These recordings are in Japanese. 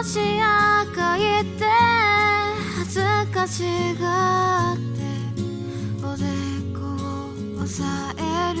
足赤いて恥ずかしがっておでこを押さえる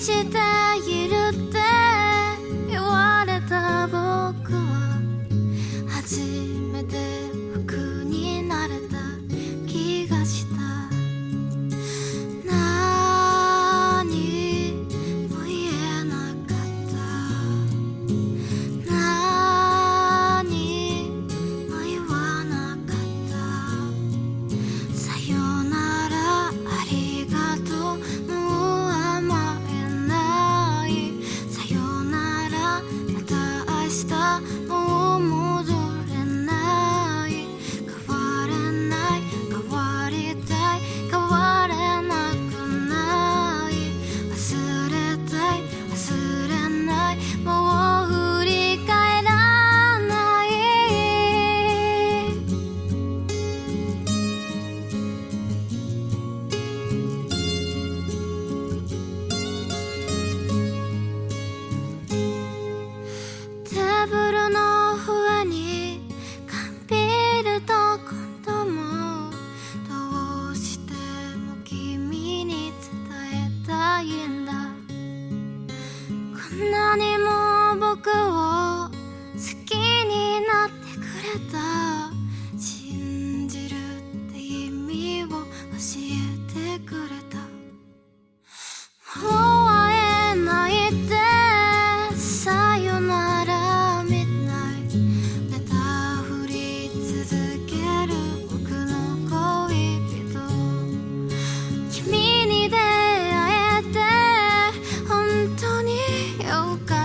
したゆるブルの不安に感じると今度もどうしても君に伝えたいんだ。こんなにも僕を好きになってくれた。信じるって意味を教え Oh God.